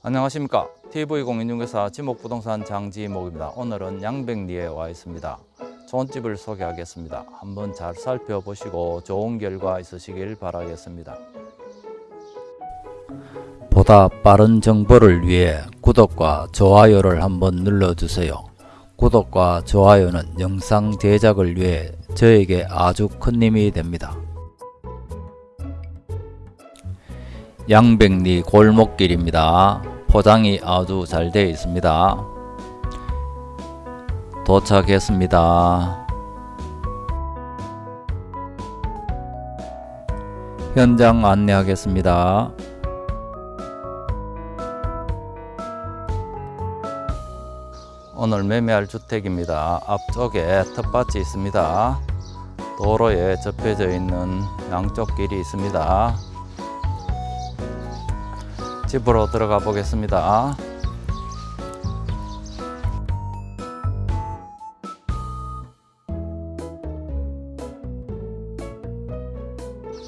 안녕하십니까? TV공인중개사 지목부동산 장지목입니다. 오늘은 양백리에 와 있습니다. 좋은 집을 소개하겠습니다. 한번 잘 살펴보시고 좋은 결과 있으시길 바라겠습니다. 보다 빠른 정보를 위해 구독과 좋아요를 한번 눌러주세요. 구독과 좋아요는 영상 제작을 위해 저에게 아주 큰 힘이 됩니다 양백리 골목길입니다. 포장이 아주 잘 되어 있습니다. 도착했습니다. 현장 안내하겠습니다. 오늘 매매할 주택입니다. 앞쪽에 텃밭이 있습니다. 도로에 접혀져 있는 양쪽 길이 있습니다. 집으로 들어가 보겠습니다.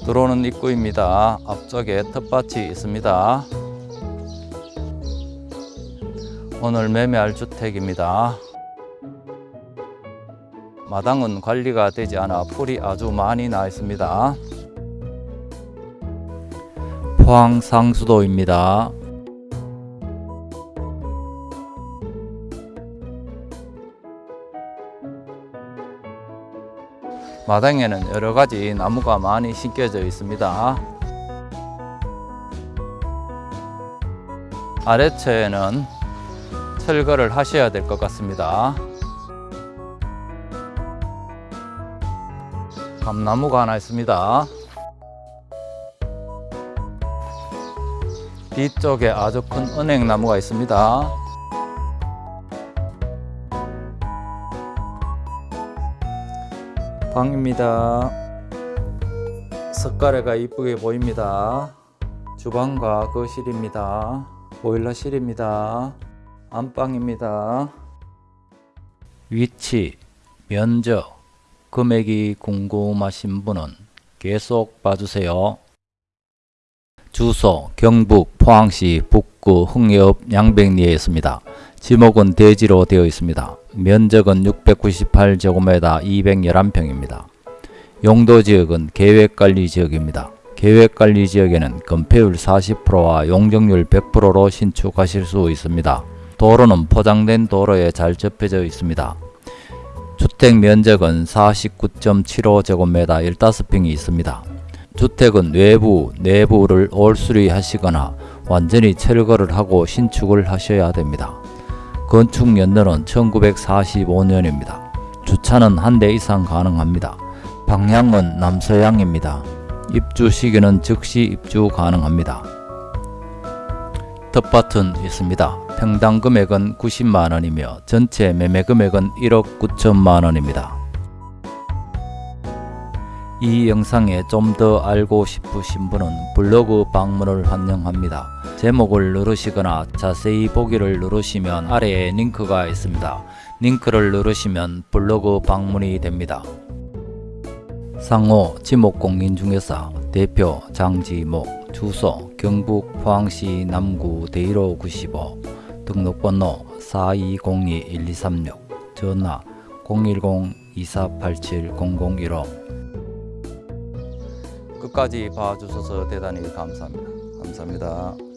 들어오는 입구입니다. 앞쪽에 텃밭이 있습니다. 오늘 매매할 주택입니다. 마당은 관리가 되지 않아 풀이 아주 많이 나 있습니다. 포항 상수도입니다. 마당에는 여러 가지 나무가 많이 심겨져 있습니다. 아래층에는 철거를 하셔야 될 것 같습니다. 감나무가 하나 있습니다. 뒤쪽에 아주 큰 은행나무가 있습니다. 방입니다. 석가래가 이쁘게 보입니다. 주방과 거실입니다. 보일러실입니다. 안방입니다. 위치, 면적, 금액이 궁금하신 분은 계속 봐주세요. 주소 경북 포항시 북구 흥해읍 양백리에 있습니다. 지목은 대지로 되어 있습니다. 면적은 698제곱미터 211평입니다. 용도지역은 계획관리지역입니다. 계획관리지역에는 건폐율 40%와 용적률 100%로 신축하실 수 있습니다. 도로는 포장된 도로에 잘 접혀져 있습니다. 주택 면적은 49.75제곱미터 15평이 있습니다. 주택은 외부, 내부를 올수리 하시거나 완전히 철거를 하고 신축을 하셔야 됩니다. 건축 연도는 1945년입니다. 주차는 한 대 이상 가능합니다. 방향은 남서향입니다. 입주 시기는 즉시 입주 가능합니다. 텃밭은 있습니다. 평당 금액은 90만원이며 전체 매매 금액은 1억 9천만원입니다. 이 영상에 좀 더 알고 싶으신 분은 블로그 방문을 환영합니다. 제목을 누르시거나 자세히 보기를 누르시면 아래에 링크가 있습니다. 링크를 누르시면 블로그 방문이 됩니다. 상호 지목공인중개사 대표 장지목 주소 경북 포항시 남구 대일호 95 등록번호 4202-1236 전화 010-2487-0015 끝까지 봐주셔서 대단히 감사합니다. 감사합니다.